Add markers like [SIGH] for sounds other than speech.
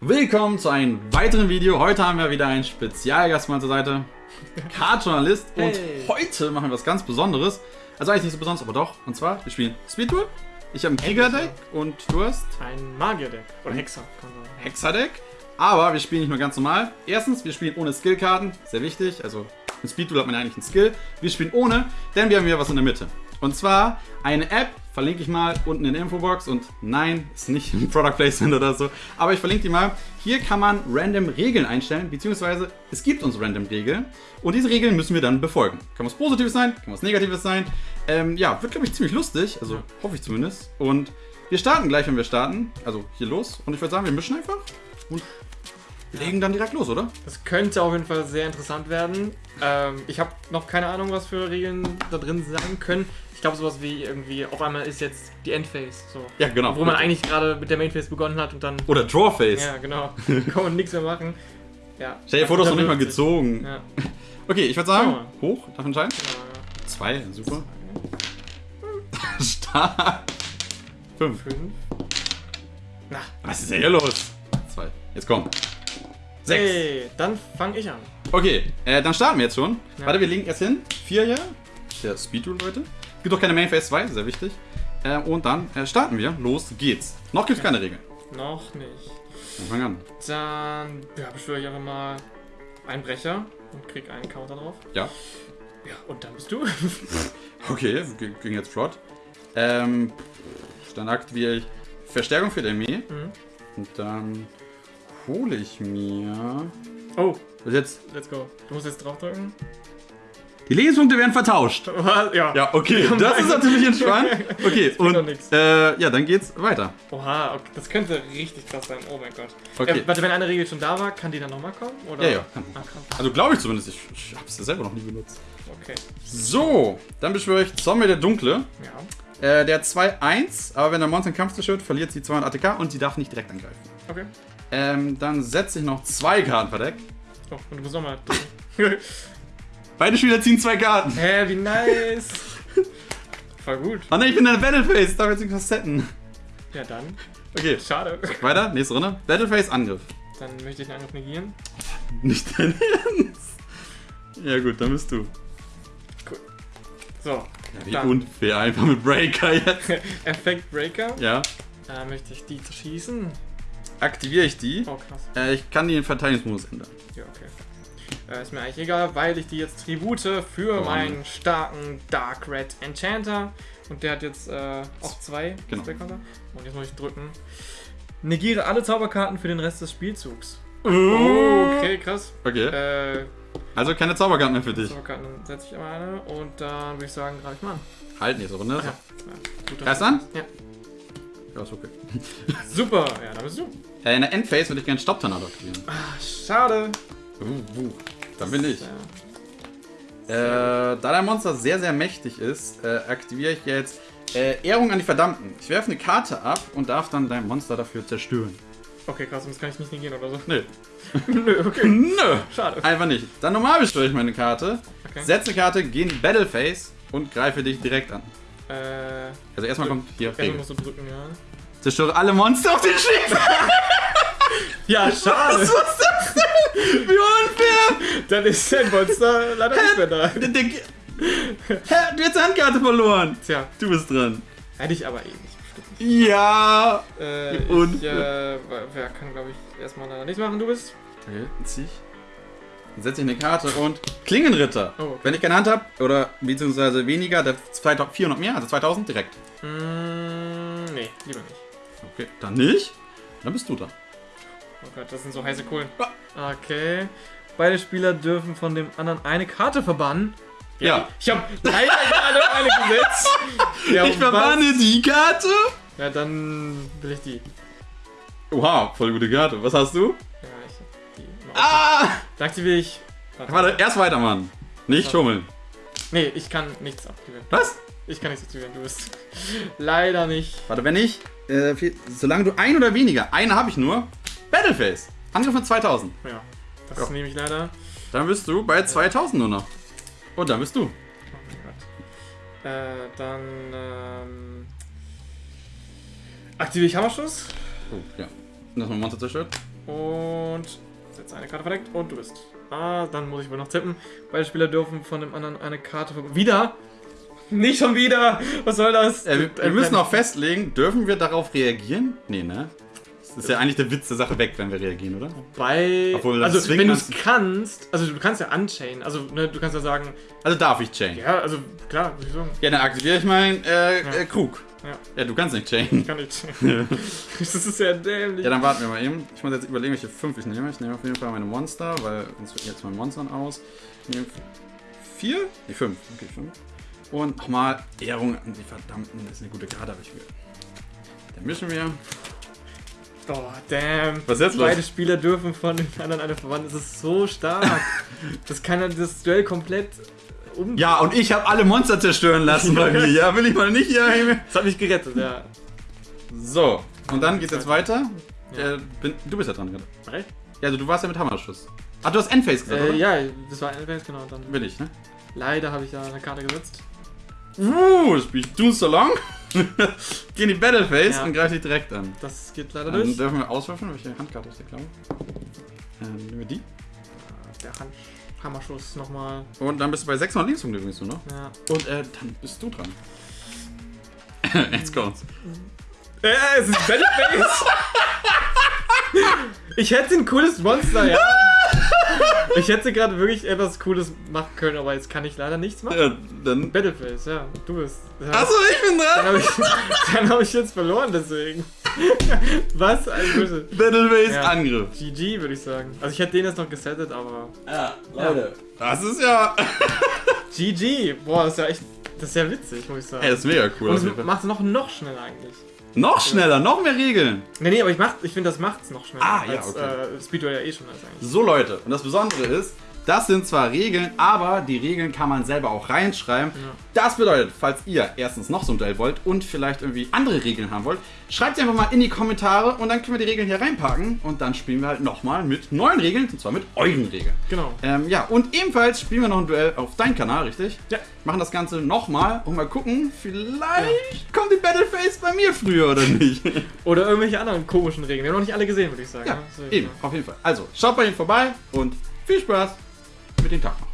Willkommen zu einem weiteren Video. Heute haben wir wieder einen Spezialgast mal zur Seite. Card-Journalist. Und Hey. heute machen wir was ganz Besonderes. Also eigentlich nicht so besonders, aber doch. Und zwar, wir spielen Speedtour. Ich habe ein Krieger-Deck und du hast Ein Magier-Deck. Oder Hexer. Hexadeck. Aber wir spielen nicht nur ganz normal. Erstens, wir spielen ohne Skillkarten. Sehr wichtig. Also im Speedtool hat man ja eigentlich einen Skill. Wir spielen ohne, denn wir haben hier was in der Mitte. Und zwar eine App, verlinke ich mal unten in der Infobox. Und nein, ist nicht ein Product Placement oder so. Aber ich verlinke die mal. Hier kann man random Regeln einstellen, beziehungsweise es gibt uns random Regeln. Und diese Regeln müssen wir dann befolgen. Kann was Positives sein, kann was Negatives sein. Ähm, ja, wird glaube ich ziemlich lustig. Also hoffe ich zumindest. Und wir starten gleich, wenn wir starten. Also hier los. Und ich würde sagen, wir mischen einfach. Und legen dann direkt los, oder? Das könnte auf jeden Fall sehr interessant werden. Ähm, ich habe noch keine Ahnung, was für Regeln da drin sein können. Ich glaube, sowas wie irgendwie, auf einmal ist jetzt die Endphase. So. Ja, genau. Wo man eigentlich gerade mit der Mainphase begonnen hat und dann. Oder Drawface. Ja, genau. [LAUGHS] kann man nichts mehr machen. Ja. Stell dir vor, du hast noch nicht mal gezogen. Ja. [LAUGHS] Okay, ich würde sagen, Schauen hoch, darf entscheiden. Äh, Zwei, super. [LAUGHS] Stark. Fünf. Fünf. Na, Was ist denn hier los? Zwei. Jetzt komm. Sechs. hey, dann fange ich an. Okay, äh, dann starten wir jetzt schon. Ja. Warte, wir legen erst hin. Vier hier. Der Speedrule, Leute. Gibt doch keine Main Phase 2, sehr wichtig. Äh, und dann äh, starten wir. Los geht's. Noch gibt's keine Regeln. Noch nicht. Dann fang an. Dann ja, beschwöre ich einfach mal einen Brecher und krieg einen Counter drauf. Ja. Ja, und dann bist du. [LAUGHS] Okay, ging jetzt flott. Ähm, dann aktiviere ich Verstärkung für die Armee. Mhm. Und dann hole ich mir. Oh, Was jetzt? let's go. Du musst jetzt draufdrücken. Die Lebenspunkte werden vertauscht. [LAUGHS] Was? Ja. Ja, okay, das ist natürlich entspannt. Okay, [LAUGHS] und äh, ja, dann geht's weiter. Oha, okay. das könnte richtig krass sein. Oh mein Gott. Okay. Äh, warte, wenn eine Regel schon da war, kann die dann nochmal kommen? Oder? Ja, ja, kann. Ah. Also glaube ich zumindest. Ich, ich habe es selber noch nie benutzt. Okay. So, dann beschwöre ich Zombie der Dunkle. Ja. Äh, der 2-1, aber wenn der Monster in Kampf zerstört, verliert sie 200 ATK und sie darf nicht direkt angreifen. Okay. Ähm, dann setze ich noch zwei Karten verdeckt. Oh, und du musst nochmal. [LAUGHS] Beide Spieler ziehen zwei Karten. Hä, wie nice. [LAUGHS] Voll gut. Oh ne, ich bin in der Battleface, darf jetzt irgendwas setten. Ja, dann. Okay, Schade. weiter, nächste Runde. Battleface, Angriff. Dann möchte ich einen Angriff negieren. Nicht dein [LAUGHS] Ernst. Ja gut, dann bist du. So. Wie Dann. unfair, einfach mit Breaker jetzt. Effekt Breaker. Ja, Da möchte ich die zerschießen. Aktiviere ich die. Oh, krass. Äh, ich kann die in Verteidigungsmodus ändern. Ja, okay. Äh, ist mir eigentlich egal, weil ich die jetzt Tribute für Oh, meinen starken Dark Red Enchanter. Und der hat jetzt äh, auch zwei Genau. Und jetzt muss ich drücken. Negiere alle Zauberkarten für den Rest des Spielzugs. Okay, krass. Okay, Äh, also keine Zauberkarten mehr für dich. Zauberkarten setze ich einmal eine. Und dann würde ich sagen, greife ich mal an. Halt, nächste Runde. Ach ja. ja Greifst an? Ja. Ja, ist okay. [LAUGHS] Super, ja, da bist du. Äh, in der Endphase würde ich gerne Stopp-Tornado aktivieren. Ah, schade. Uh, uh, dann bin ich. Ja. Äh, da der Monster sehr, sehr mächtig ist, äh, aktiviere ich jetzt äh, Ehrung an die Verdammten. Ich werfe eine Karte ab und darf dann dein Monster dafür zerstören. Okay, krass, das kann ich nicht negieren oder so. Nö. [LAUGHS] Nö, okay. [LAUGHS] Nö. Schade. Einfach nicht. Dann normal beschwöre ich meine Karte, Okay. setze eine Karte, gehe in die Battleface und greife dich direkt an. Äh, Also erstmal kommt hier erstmal musst du drücken, ja. Zerstöre alle Monster auf den Schiff. [LAUGHS] Ja, schade. Was ist das denn? Wie unfair. Dann ist dein Monster leider nicht mehr da. Der, der, Hä, du hast die Handkarte verloren. Tja, Du bist dran. hätte ich aber eh nicht bestimmt. Ja. Äh, Und- ich, äh, wer kann, glaube ich, erstmal leider nichts machen. Du bist? Okay, zieh ich. Dann setze ich eine Karte und Klingenritter. Oh, okay. Wenn ich keine Hand habe, oder beziehungsweise weniger, der 2000 400 mehr, also 2000 direkt. Mm, nee, lieber nicht. Okay, dann nicht. Dann bist du dran. Oh Gott, das sind so heiße Kohlen. Okay. Beide Spieler dürfen von dem anderen eine Karte verbannen. Ja. Ich habe leider gerade eine gesetzt. [LAUGHS] Ja, ich verbanne die Karte. was? Ja, dann will ich die. Oha, voll gute Karte. Was hast du? Ah! Dann aktiviere ich. Warte. Warte, erst weitermachen. Nicht schummeln. Nee, ich kann nichts aktivieren. Was? Ich kann nichts aktivieren, du bist. [LAUGHS] Leider nicht. Warte, wenn ich, äh, viel, solange du ein oder weniger, eine habe ich nur, Battleface. Angriff mit 2000. Ja, das Ja. nehme ich leider. Dann bist du bei 2000 nur noch. Und dann bist du. Oh mein Gott. Äh, dann ähm, aktiviere ich Hammerschuss. Oh, ja. Und das mein Monster zerstört. Und setze eine Karte verdeckt und du bist. Ah, dann muss ich wohl noch tippen. Beide Spieler dürfen von dem anderen eine Karte Wieder? Nicht schon wieder! Was soll das? Äh, wir, wir müssen auch festlegen, dürfen wir darauf reagieren? Nee, ne? Das ist ja eigentlich der Witz der Sache weg, wenn wir reagieren, oder? Bei. Obwohl, also, wenn du es kannst- also du kannst ja unchainen. Also, ne, du kannst ja sagen, Also darf ich chain. ja, also klar, würde ich sagen. Ja, dann aktiviere ich meinen äh, Ja. Krug. Ja. Ja, du kannst nicht chainen. Kann ich. [LAUGHS] das ist ja dämlich. Ja, dann warten wir mal eben. Ich muss jetzt überlegen, welche fünf ich nehme. Ich nehme auf jeden Fall meine Monster, weil sonst wird jetzt mein Monstern aus. Ich nehme vier? Nee, fünf. Okay, fünf. Und nochmal Ehrung an die Verdammten. Das ist eine gute Karte, aber ich will. Dann mischen wir. Oh, damn. Was ist jetzt los? Beide Spieler dürfen von den anderen eine verwandeln. Das ist so stark. [LAUGHS] das kann ja das Duell komplett um. Ja, und ich habe alle Monster zerstören lassen bei [LAUGHS] mir. Ja, will ich mal nicht hier. Das hat mich gerettet, ja. So, und dann geht's jetzt weiter. Ja. Äh, bin, du bist ja dran, gerade. Ja, also du warst ja mit Hammerschuss. Ach, du hast Endphase gesagt, Äh, oder? ja, das war Event, genau. Dann Will ich, ne? leider habe ich da eine Karte gesetzt. Uh, das spiel ich Doom So Long. [LAUGHS] Geh in die Battleface Ja. und greif dich direkt an. Das geht leider Dann durch. dürfen wir auswürfeln, welche Handkarte ist der, glaube ich. Ähm, nehmen wir die. Der Hand Hammerschuss nochmal. Und dann bist du bei 600 Lebenspunkte übrigens nur noch. Ja. Und äh, dann bist du dran. [LAUGHS] Jetzt kommt's. Äh, es ist Battleface! [LAUGHS] ich hätte ein cooles Monster, ja. Ich hätte gerade wirklich etwas Cooles machen können, aber jetzt kann ich leider nichts machen. Ja, dann. Battleface, ja. Du bist. Ja. Achso, ich bin Dann dran! habe ich, [LAUGHS] dann hab ich jetzt verloren, deswegen. [LAUGHS] Was ein Böse. Battleface Ja. Angriff. GG, würde ich sagen. Also ich hätte den jetzt noch gesettet, aber. Ja, Leute. Das ist ja. [LAUGHS] GG! Boah, das ist ja echt. Das ist ja witzig, muss ich sagen. Ey, das ist mega cool. Und Fall. macht es noch, noch schneller eigentlich. Noch schneller, noch mehr Regeln. Nee, nee, aber ich, mach- ich finde, das macht es noch schneller. Ah, ja, als, okay. äh, Speedway ja eh schon ist eigentlich. So Leute, und das Besondere ist, das sind zwar Regeln, aber die Regeln kann man selber auch reinschreiben. Das bedeutet, falls ihr erstens noch so ein Duell wollt und vielleicht irgendwie andere Regeln haben wollt, schreibt sie einfach mal in die Kommentare und dann können wir die Regeln hier reinpacken und dann spielen wir halt nochmal mit neuen Regeln, und zwar mit euren Regeln. Genau. Ähm, ja, und ebenfalls spielen wir noch ein Duell auf deinem Kanal, richtig? Ja. Machen das Ganze nochmal und mal gucken, vielleicht kommt die Battleface bei mir früher oder nicht. [LAUGHS] Oder irgendwelche anderen komischen Regeln. Wir haben noch nicht alle gesehen, würde ich sagen. ja, ne? So, eben, auf jeden Fall. Also, schaut bei ihnen vorbei und viel Spaß mit dem Tag.